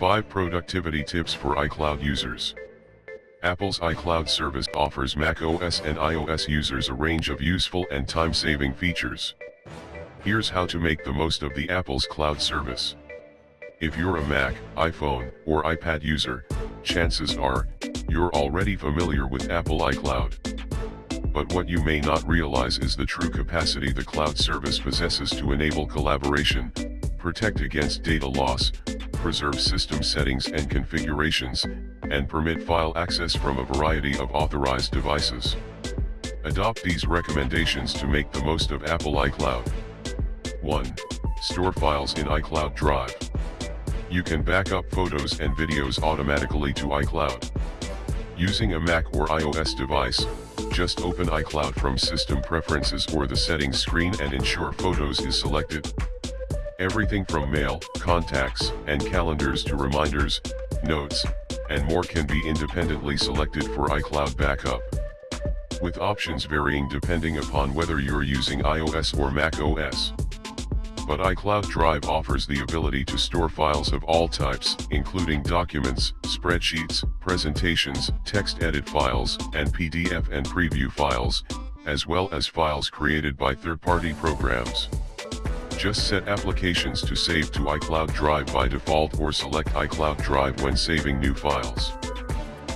5 Productivity Tips for iCloud Users Apple's iCloud service offers macOS and iOS users a range of useful and time-saving features. Here's how to make the most of the Apple's cloud service. If you're a Mac, iPhone, or iPad user, chances are, you're already familiar with Apple iCloud. But what you may not realize is the true capacity the cloud service possesses to enable collaboration, protect against data loss, preserve system settings and configurations, and permit file access from a variety of authorized devices. Adopt these recommendations to make the most of Apple iCloud. 1. Store files in iCloud Drive. You can back up photos and videos automatically to iCloud. Using a Mac or iOS device, just open iCloud from System Preferences or the Settings screen and ensure Photos is selected. Everything from mail, contacts, and calendars to reminders, notes, and more can be independently selected for iCloud backup. With options varying depending upon whether you're using iOS or Mac OS. But iCloud Drive offers the ability to store files of all types, including documents, spreadsheets, presentations, text edit files, and PDF and preview files, as well as files created by third-party programs. Just set applications to save to iCloud Drive by default or select iCloud Drive when saving new files.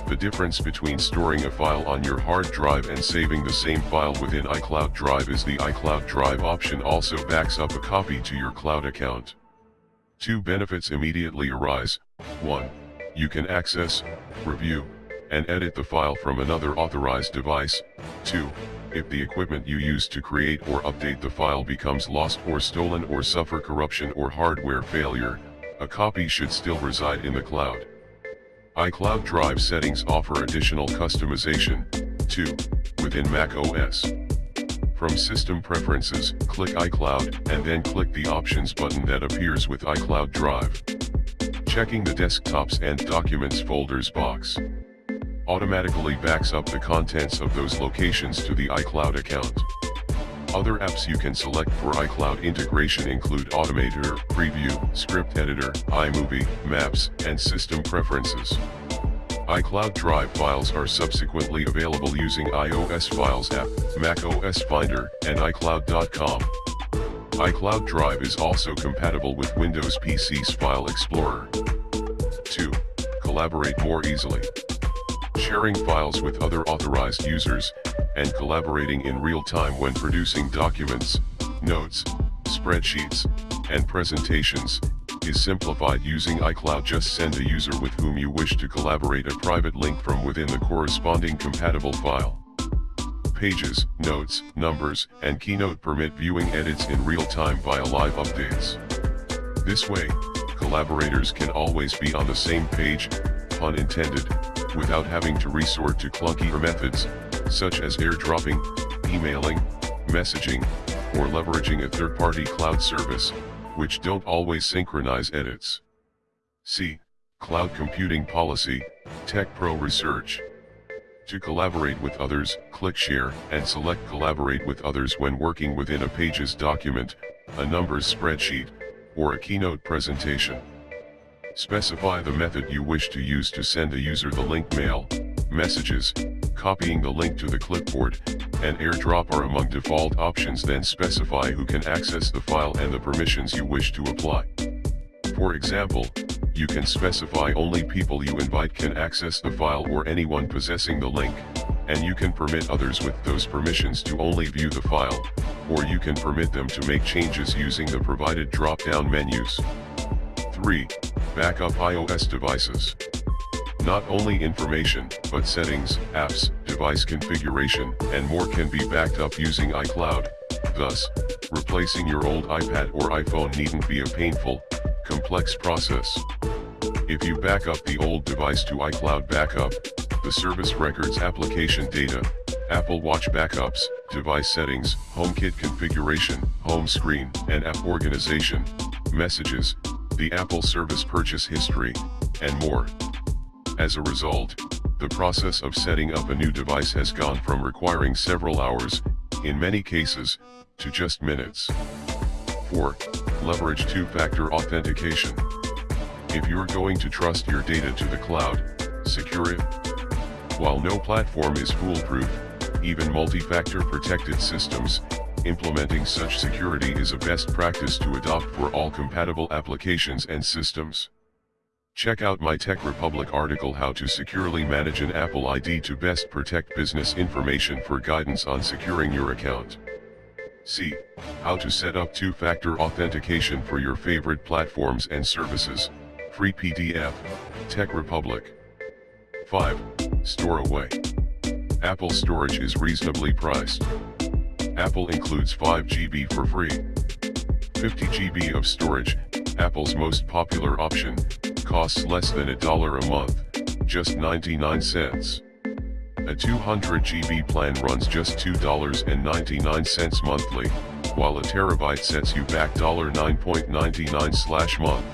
The difference between storing a file on your hard drive and saving the same file within iCloud Drive is the iCloud Drive option also backs up a copy to your cloud account. Two benefits immediately arise, 1. You can access, review, and edit the file from another authorized device, 2. If the equipment you use to create or update the file becomes lost or stolen or suffer corruption or hardware failure, a copy should still reside in the cloud. iCloud Drive settings offer additional customization, too, within Mac OS. From System Preferences, click iCloud, and then click the Options button that appears with iCloud Drive. Checking the Desktops and Documents folders box automatically backs up the contents of those locations to the iCloud account. Other apps you can select for iCloud integration include Automator, Preview, Script Editor, iMovie, Maps, and System Preferences. iCloud Drive files are subsequently available using iOS Files app, macOS Finder, and iCloud.com. iCloud Drive is also compatible with Windows PC's File Explorer. 2. Collaborate more easily sharing files with other authorized users, and collaborating in real time when producing documents, notes, spreadsheets, and presentations, is simplified using iCloud just send a user with whom you wish to collaborate a private link from within the corresponding compatible file. Pages, notes, numbers, and keynote permit viewing edits in real time via live updates. This way, collaborators can always be on the same page, pun intended, without having to resort to clunkier methods, such as airdropping, emailing, messaging, or leveraging a third-party cloud service, which don't always synchronize edits. C. Cloud Computing Policy, Tech Pro Research. To collaborate with others, click Share, and select Collaborate with others when working within a Pages document, a numbers spreadsheet, or a keynote presentation. Specify the method you wish to use to send a user the link mail, messages, copying the link to the clipboard, and airdrop are among default options then specify who can access the file and the permissions you wish to apply. For example, you can specify only people you invite can access the file or anyone possessing the link, and you can permit others with those permissions to only view the file, or you can permit them to make changes using the provided drop-down menus. 3. Backup iOS devices. Not only information, but settings, apps, device configuration, and more can be backed up using iCloud. Thus, replacing your old iPad or iPhone needn't be a painful, complex process. If you back up the old device to iCloud Backup, the service records application data, Apple Watch backups, device settings, HomeKit configuration, home screen, and app organization, messages, the Apple service purchase history, and more. As a result, the process of setting up a new device has gone from requiring several hours, in many cases, to just minutes. 4. Leverage two-factor authentication. If you're going to trust your data to the cloud, secure it. While no platform is foolproof, even multi-factor protected systems, implementing such security is a best practice to adopt for all compatible applications and systems. Check out my Tech Republic article How to Securely Manage an Apple ID to Best Protect Business Information for guidance on securing your account. C. How to set up two-factor authentication for your favorite platforms and services. Free PDF. Tech Republic. 5. Store away. Apple storage is reasonably priced. Apple includes 5 GB for free. 50 GB of storage, Apple's most popular option, costs less than a dollar a month, just 99 cents. A 200 GB plan runs just $2.99 monthly, while a terabyte sets you back $9.99 slash month.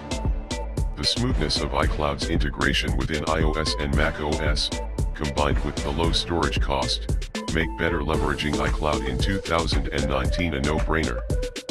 The smoothness of iCloud's integration within iOS and macOS, combined with the low storage cost, make better leveraging iCloud in 2019 a no-brainer.